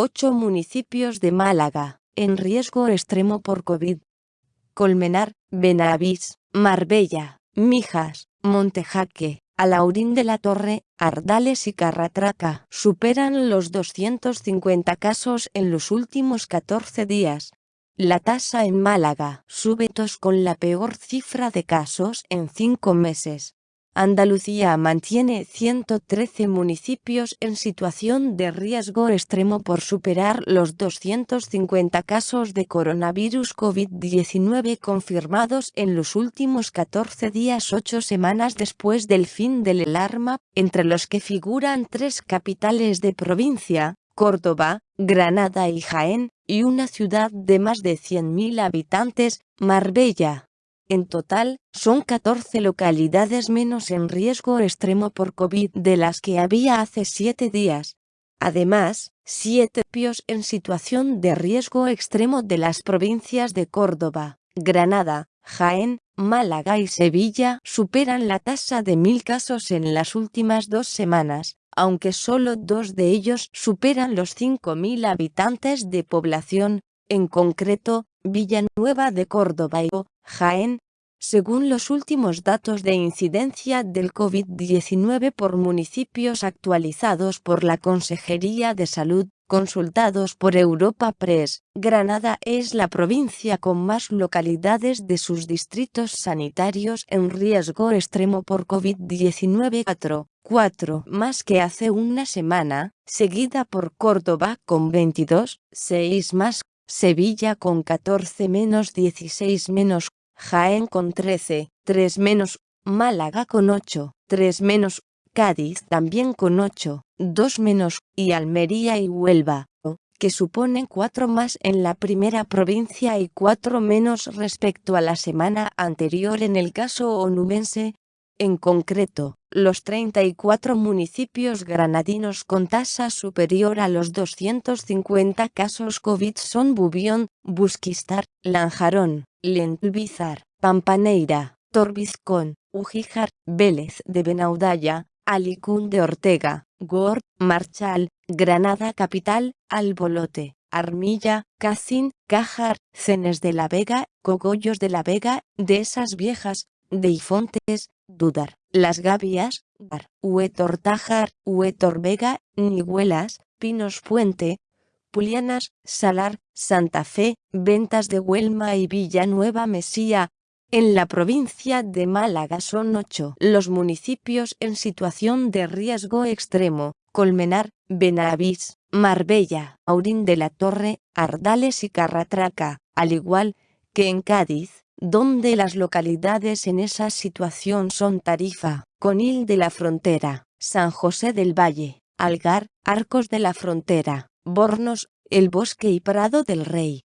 Ocho municipios de Málaga, en riesgo extremo por COVID. Colmenar, Benavís, Marbella, Mijas, Montejaque, Alaurín de la Torre, Ardales y Carratraca superan los 250 casos en los últimos 14 días. La tasa en Málaga sube con la peor cifra de casos en cinco meses. Andalucía mantiene 113 municipios en situación de riesgo extremo por superar los 250 casos de coronavirus COVID-19 confirmados en los últimos 14 días ocho semanas después del fin del alarma, entre los que figuran tres capitales de provincia, Córdoba, Granada y Jaén, y una ciudad de más de 100.000 habitantes, Marbella. En total, son 14 localidades menos en riesgo extremo por COVID de las que había hace 7 días. Además, 7 pios en situación de riesgo extremo de las provincias de Córdoba, Granada, Jaén, Málaga y Sevilla superan la tasa de mil casos en las últimas dos semanas, aunque solo dos de ellos superan los 5.000 habitantes de población, en concreto, Villanueva de Córdoba y Jaén, según los últimos datos de incidencia del COVID-19 por municipios actualizados por la Consejería de Salud, consultados por Europa Press, Granada es la provincia con más localidades de sus distritos sanitarios en riesgo extremo por COVID-19 4, 4 más que hace una semana, seguida por Córdoba con 22, 6 más, Sevilla con 14 menos 16 menos, Jaén con 13, 3 menos, Málaga con 8, 3 menos, Cádiz también con 8, 2 menos, y Almería y Huelva, que suponen 4 más en la primera provincia y 4 menos respecto a la semana anterior en el caso onubense, en concreto, los 34 municipios granadinos con tasa superior a los 250 casos COVID son Bubión, Busquistar, Lanjarón, Lentubizar, Pampaneira, Torbizcón, Ujíjar, Vélez de Benaudalla, Alicún de Ortega, Gord, Marchal, Granada Capital, Albolote, Armilla, Cacín, Cájar, Cenes de la Vega, Cogollos de la Vega, de esas viejas, Deifontes, Dudar, Las Gavias, Gar, Huetortájar, Huetorvega, Nihuelas, Pinos Puente, Pulianas, Salar, Santa Fe, Ventas de Huelma y Villanueva Mesía. En la provincia de Málaga son ocho los municipios en situación de riesgo extremo, Colmenar, Benavís, Marbella, Aurín de la Torre, Ardales y Carratraca, al igual que en Cádiz, donde las localidades en esa situación son Tarifa, Conil de la Frontera, San José del Valle, Algar, Arcos de la Frontera, Bornos, El Bosque y Prado del Rey.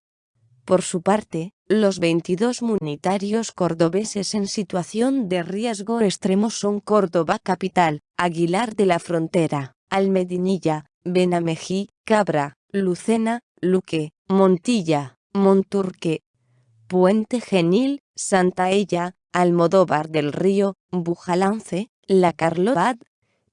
Por su parte, los 22 munitarios cordobeses en situación de riesgo extremo son Córdoba Capital, Aguilar de la Frontera, Almedinilla, Benamejí, Cabra, Lucena, Luque, Montilla, Monturque, Puente Genil, Santa Ella, Almodóvar del Río, Bujalance, La Carlotad,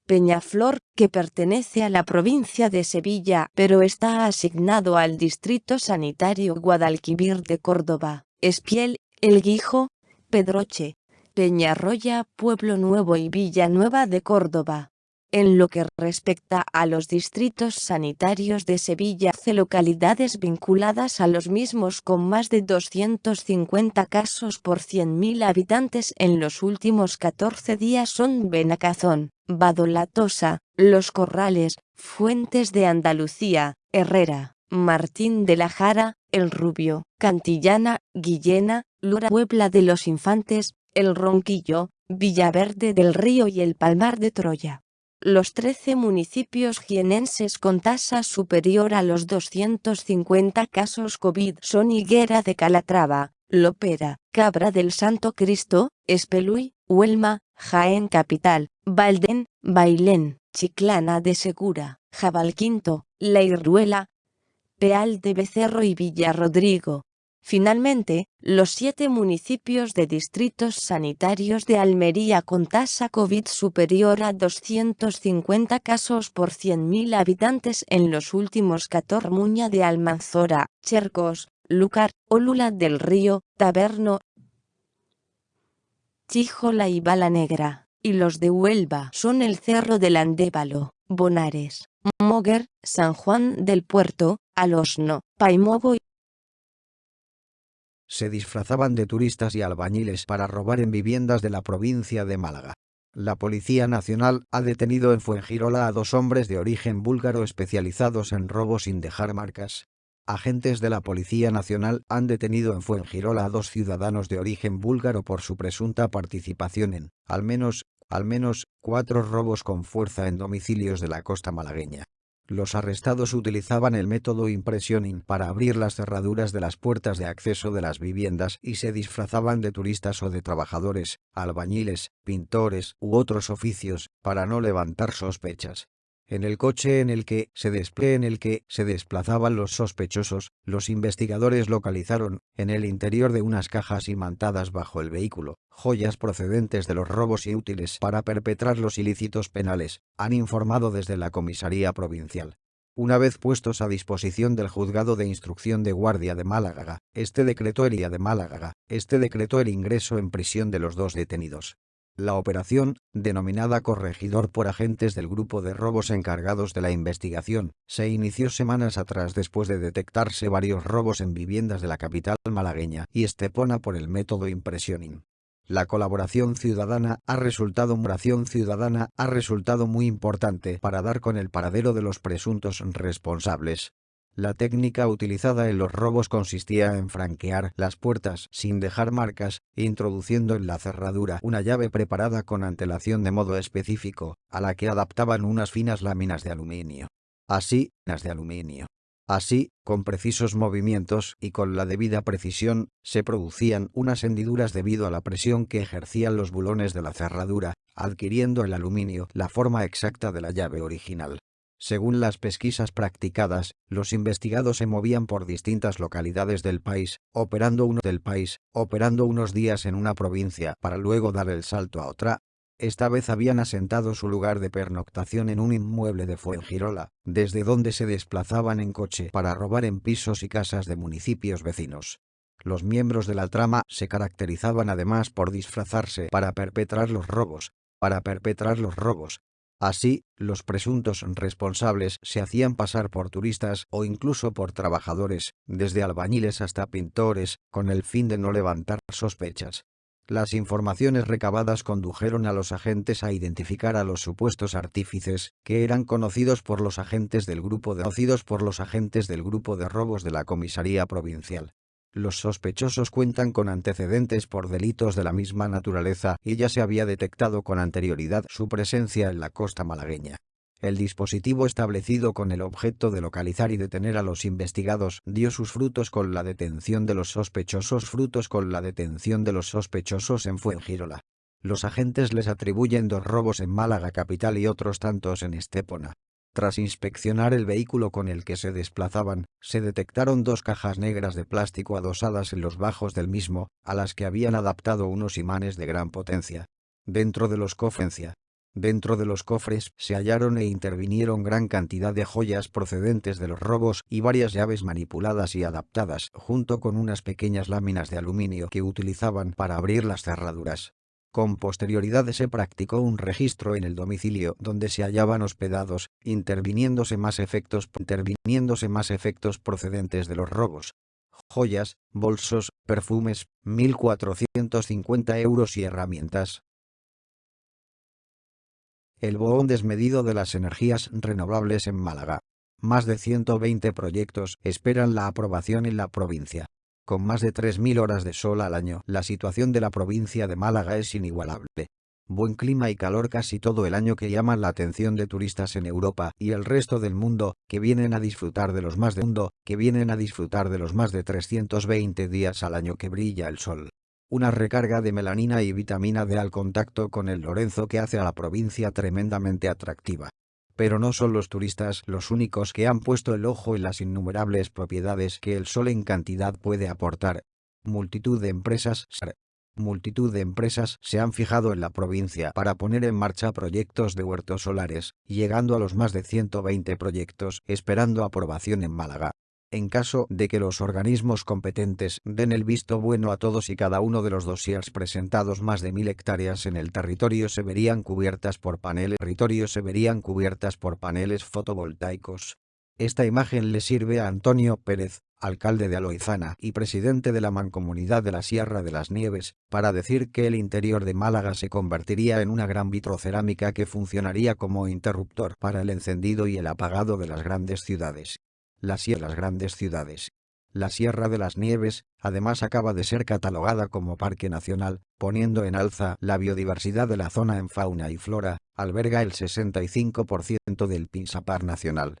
Peñaflor, que pertenece a la provincia de Sevilla pero está asignado al Distrito Sanitario Guadalquivir de Córdoba, Espiel, El Guijo, Pedroche, Peñarroya, Pueblo Nuevo y Villanueva de Córdoba. En lo que respecta a los distritos sanitarios de Sevilla, hace localidades vinculadas a los mismos con más de 250 casos por 100.000 habitantes en los últimos 14 días son Benacazón, Badolatosa, Los Corrales, Fuentes de Andalucía, Herrera, Martín de la Jara, El Rubio, Cantillana, Guillena, Lura Puebla de los Infantes, El Ronquillo, Villaverde del Río y El Palmar de Troya. Los 13 municipios jienenses con tasa superior a los 250 casos COVID son Higuera de Calatrava, Lopera, Cabra del Santo Cristo, Espeluy, Huelma, Jaén Capital, Valden, Bailén, Chiclana de Segura, Jabalquinto, La Peal de Becerro y Villarrodrigo. Finalmente, los siete municipios de distritos sanitarios de Almería con tasa COVID superior a 250 casos por 100.000 habitantes en los últimos 14 Muña de Almanzora, Chercos, Lucar, Olula del Río, Taberno, Chijola y Bala Negra, y los de Huelva son el Cerro del Andévalo, Bonares, Moguer, San Juan del Puerto, Alosno, Paimogo se disfrazaban de turistas y albañiles para robar en viviendas de la provincia de Málaga. La Policía Nacional ha detenido en Fuengirola a dos hombres de origen búlgaro especializados en robo sin dejar marcas. Agentes de la Policía Nacional han detenido en Fuengirola a dos ciudadanos de origen búlgaro por su presunta participación en, al menos, al menos, cuatro robos con fuerza en domicilios de la costa malagueña. Los arrestados utilizaban el método impressioning para abrir las cerraduras de las puertas de acceso de las viviendas y se disfrazaban de turistas o de trabajadores, albañiles, pintores u otros oficios, para no levantar sospechas. En el coche en el que se en el que se desplazaban los sospechosos, los investigadores localizaron, en el interior de unas cajas imantadas bajo el vehículo, joyas procedentes de los robos y útiles para perpetrar los ilícitos penales, han informado desde la comisaría provincial. Una vez puestos a disposición del juzgado de instrucción de guardia de Málaga, este decretó el de Málaga, este decretó el ingreso en prisión de los dos detenidos. La operación, denominada Corregidor por agentes del grupo de robos encargados de la investigación, se inició semanas atrás después de detectarse varios robos en viviendas de la capital malagueña y Estepona por el método impressioning. La colaboración ciudadana ha resultado ciudadana ha resultado muy importante para dar con el paradero de los presuntos responsables, la técnica utilizada en los robos consistía en franquear las puertas sin dejar marcas, introduciendo en la cerradura una llave preparada con antelación de modo específico, a la que adaptaban unas finas láminas de aluminio. Así, las de aluminio. Así, con precisos movimientos y con la debida precisión, se producían unas hendiduras debido a la presión que ejercían los bulones de la cerradura, adquiriendo el aluminio la forma exacta de la llave original. Según las pesquisas practicadas, los investigados se movían por distintas localidades del país, operando uno del país, operando unos días en una provincia para luego dar el salto a otra. Esta vez habían asentado su lugar de pernoctación en un inmueble de Fuengirola, desde donde se desplazaban en coche para robar en pisos y casas de municipios vecinos. Los miembros de la trama se caracterizaban además por disfrazarse para perpetrar los robos, para perpetrar los robos, Así, los presuntos responsables se hacían pasar por turistas o incluso por trabajadores, desde albañiles hasta pintores, con el fin de no levantar sospechas. Las informaciones recabadas condujeron a los agentes a identificar a los supuestos artífices, que eran conocidos por los agentes del grupo de, conocidos por los agentes del grupo de robos de la comisaría provincial. Los sospechosos cuentan con antecedentes por delitos de la misma naturaleza y ya se había detectado con anterioridad su presencia en la costa malagueña. El dispositivo establecido con el objeto de localizar y detener a los investigados dio sus frutos con la detención de los sospechosos frutos con la detención de los sospechosos en Fuengirola. Los agentes les atribuyen dos robos en Málaga capital y otros tantos en Estepona. Tras inspeccionar el vehículo con el que se desplazaban, se detectaron dos cajas negras de plástico adosadas en los bajos del mismo, a las que habían adaptado unos imanes de gran potencia. Dentro de los cofres, Dentro de los cofres se hallaron e intervinieron gran cantidad de joyas procedentes de los robos y varias llaves manipuladas y adaptadas, junto con unas pequeñas láminas de aluminio que utilizaban para abrir las cerraduras. Con posterioridad se practicó un registro en el domicilio donde se hallaban hospedados, interviniéndose más efectos, interviniéndose más efectos procedentes de los robos. Joyas, bolsos, perfumes, 1.450 euros y herramientas. El boón desmedido de las energías renovables en Málaga. Más de 120 proyectos esperan la aprobación en la provincia. Con más de 3.000 horas de sol al año, la situación de la provincia de Málaga es inigualable. Buen clima y calor casi todo el año que llaman la atención de turistas en Europa y el resto del mundo, que vienen a disfrutar de los más de mundo, que vienen a disfrutar de los más de 320 días al año que brilla el sol. Una recarga de melanina y vitamina D al contacto con el Lorenzo que hace a la provincia tremendamente atractiva Pero no son los turistas los únicos que han puesto el ojo en las innumerables propiedades que el sol en cantidad puede aportar. Multitud de empresas multitud de empresas se han fijado en la provincia para poner en marcha proyectos de huertos solares, llegando a los más de 120 proyectos esperando aprobación en Málaga. En caso de que los organismos competentes den el visto bueno a todos y cada uno de los dossiers presentados más de mil hectáreas en el territorio se verían cubiertas por paneles, territorio se verían cubiertas por paneles fotovoltaicos. Esta imagen le sirve a Antonio Pérez, alcalde de Aloizana y presidente de la Mancomunidad de la Sierra de las Nieves, para decir que el interior de Málaga se convertiría en una gran vitrocerámica que funcionaría como interruptor para el encendido y el apagado de las grandes ciudades las grandes ciudades. La Sierra de las Nieves, además acaba de ser catalogada como Parque Nacional, poniendo en alza la biodiversidad de la zona en fauna y flora, alberga el 65% del Pinsapar nacional.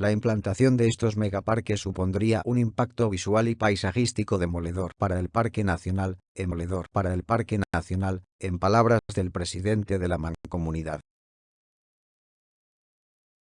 La implantación de estos megaparques supondría un impacto visual y paisajístico demoledor para el Parque Nacional, demoledor para el Parque Nacional, en palabras del presidente de la Mancomunidad.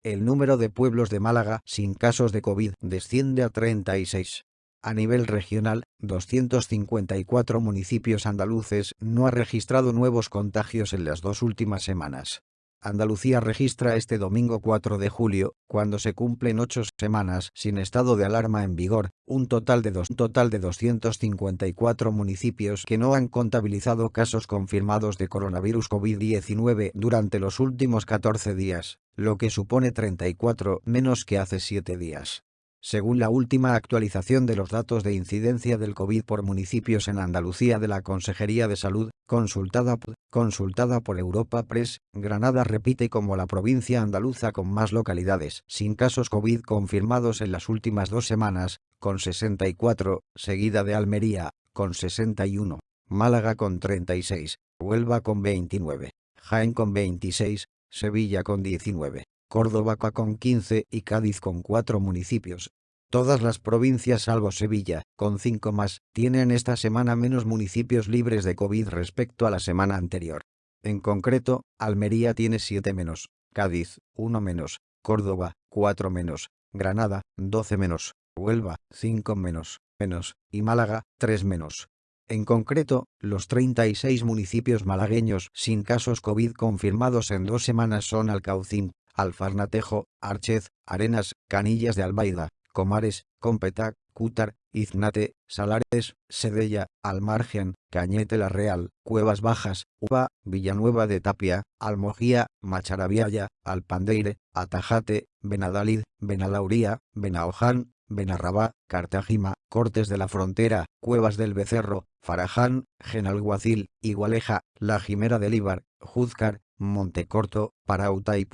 El número de pueblos de Málaga sin casos de COVID desciende a 36. A nivel regional, 254 municipios andaluces no han registrado nuevos contagios en las dos últimas semanas. Andalucía registra este domingo 4 de julio, cuando se cumplen ocho semanas sin estado de alarma en vigor, un total de, dos, total de 254 municipios que no han contabilizado casos confirmados de coronavirus COVID-19 durante los últimos 14 días, lo que supone 34 menos que hace 7 días. Según la última actualización de los datos de incidencia del COVID por municipios en Andalucía de la Consejería de Salud, consultada, consultada por Europa Press, Granada repite como la provincia andaluza con más localidades sin casos COVID confirmados en las últimas dos semanas, con 64, seguida de Almería, con 61, Málaga con 36, Huelva con 29, Jaén con 26, Sevilla con 19. Córdoba con 15 y Cádiz con 4 municipios. Todas las provincias salvo Sevilla, con 5 más, tienen esta semana menos municipios libres de COVID respecto a la semana anterior. En concreto, Almería tiene 7 menos, Cádiz, 1 menos, Córdoba, 4 menos, Granada, 12 menos, Huelva, 5 menos, menos, y Málaga, 3 menos. En concreto, los 36 municipios malagueños sin casos COVID confirmados en dos semanas son Alcaucín, Alfarnatejo, Archez, Arenas, Canillas de Albaida, Comares, Competac, Cútar, Iznate, Salares, Sedella, Almargen, Cañete la Real, Cuevas Bajas, Uva, Villanueva de Tapia, Almojía, Macharabiaya, Alpandeire, Atajate, Benadalid, Benalauría, Benaoján, Benarrabá, Cartagima, Cortes de la Frontera, Cuevas del Becerro, Faraján, Genalguacil, Igualeja, La Jimera del Ibar, Juzcar, Montecorto, Parauta y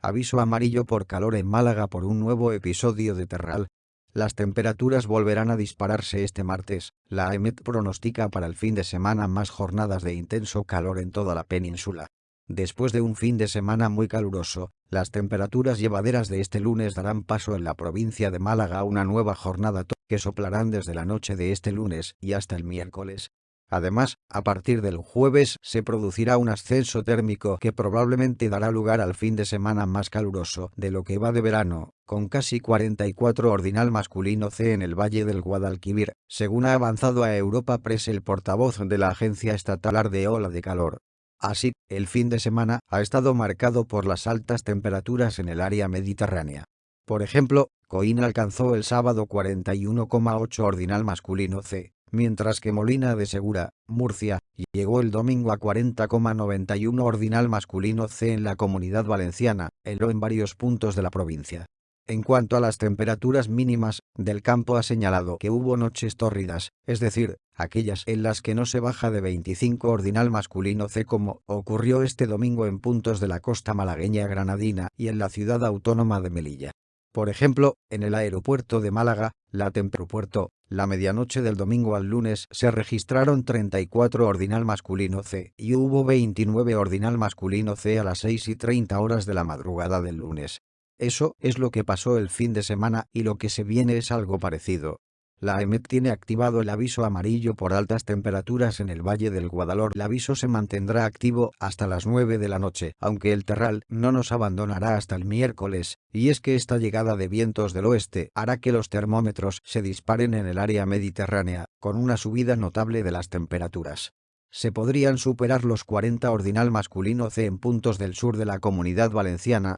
Aviso amarillo por calor en Málaga por un nuevo episodio de terral. Las temperaturas volverán a dispararse este martes. La AEMET pronostica para el fin de semana más jornadas de intenso calor en toda la península. Después de un fin de semana muy caluroso, las temperaturas llevaderas de este lunes darán paso en la provincia de Málaga a una nueva jornada que soplarán desde la noche de este lunes y hasta el miércoles. Además, a partir del jueves se producirá un ascenso térmico que probablemente dará lugar al fin de semana más caluroso de lo que va de verano, con casi 44 ordinal masculino C en el Valle del Guadalquivir, según ha avanzado a Europa Press el portavoz de la Agencia Estatal de Ola de Calor. Así, el fin de semana ha estado marcado por las altas temperaturas en el área mediterránea. Por ejemplo, Coín alcanzó el sábado 41,8 ordinal masculino C, mientras que Molina de Segura, Murcia, llegó el domingo a 40,91 ordinal masculino C en la Comunidad Valenciana, heló en varios puntos de la provincia. En cuanto a las temperaturas mínimas, del campo ha señalado que hubo noches tórridas, es decir, aquellas en las que no se baja de 25 ordinal masculino C como ocurrió este domingo en puntos de la costa malagueña granadina y en la ciudad autónoma de Melilla. Por ejemplo, en el aeropuerto de Málaga, la temperupuerto, la medianoche del domingo al lunes se registraron 34 ordinal masculino C y hubo 29 ordinal masculino C a las 6 y 30 horas de la madrugada del lunes. Eso es lo que pasó el fin de semana y lo que se viene es algo parecido. La EMET tiene activado el aviso amarillo por altas temperaturas en el Valle del Guadalhor. El aviso se mantendrá activo hasta las 9 de la noche, aunque el terral no nos abandonará hasta el miércoles, y es que esta llegada de vientos del oeste hará que los termómetros se disparen en el área mediterránea, con una subida notable de las temperaturas se podrían superar los 40 ordinal masculino C en puntos del sur de la comunidad valenciana,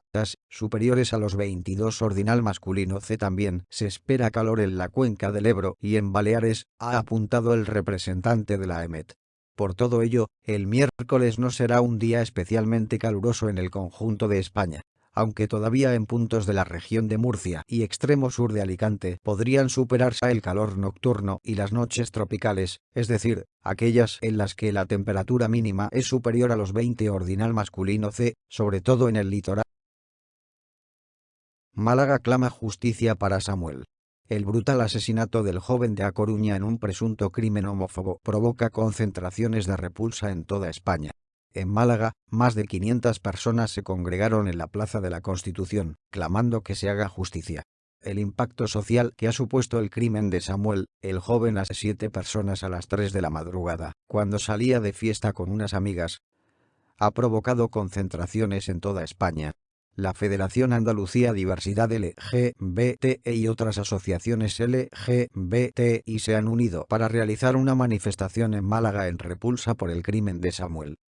superiores a los 22 ordinal masculino C también. Se espera calor en la cuenca del Ebro y en Baleares, ha apuntado el representante de la EMET. Por todo ello, el miércoles no será un día especialmente caluroso en el conjunto de España aunque todavía en puntos de la región de Murcia y extremo sur de Alicante podrían superarse el calor nocturno y las noches tropicales, es decir, aquellas en las que la temperatura mínima es superior a los 20 ordinal masculino C, sobre todo en el litoral. Málaga clama justicia para Samuel. El brutal asesinato del joven de A Coruña en un presunto crimen homófobo provoca concentraciones de repulsa en toda España. En Málaga, más de 500 personas se congregaron en la Plaza de la Constitución, clamando que se haga justicia. El impacto social que ha supuesto el crimen de Samuel, el joven a siete personas a las 3 de la madrugada, cuando salía de fiesta con unas amigas, ha provocado concentraciones en toda España. La Federación Andalucía Diversidad LGBT y otras asociaciones LGBTI se han unido para realizar una manifestación en Málaga en repulsa por el crimen de Samuel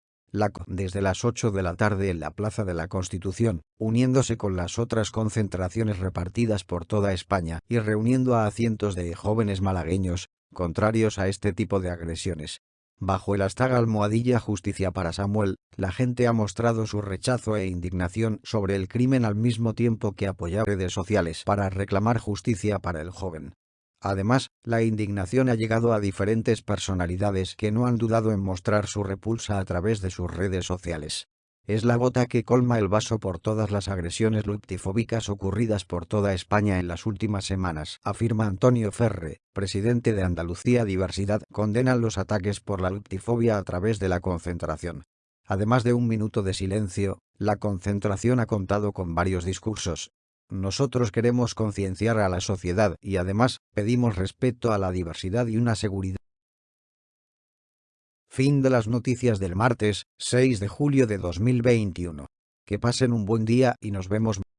desde las 8 de la tarde en la Plaza de la Constitución, uniéndose con las otras concentraciones repartidas por toda España y reuniendo a cientos de jóvenes malagueños, contrarios a este tipo de agresiones. Bajo el hashtag almohadilla justicia para Samuel, la gente ha mostrado su rechazo e indignación sobre el crimen al mismo tiempo que apoyar redes sociales para reclamar justicia para el joven. Además, la indignación ha llegado a diferentes personalidades que no han dudado en mostrar su repulsa a través de sus redes sociales. Es la gota que colma el vaso por todas las agresiones luctifóbicas ocurridas por toda España en las últimas semanas, afirma Antonio Ferre, presidente de Andalucía Diversidad, condenan los ataques por la luctifobia a través de la concentración. Además de un minuto de silencio, la concentración ha contado con varios discursos, nosotros queremos concienciar a la sociedad y además pedimos respeto a la diversidad y una seguridad. Fin de las noticias del martes, 6 de julio de 2021. Que pasen un buen día y nos vemos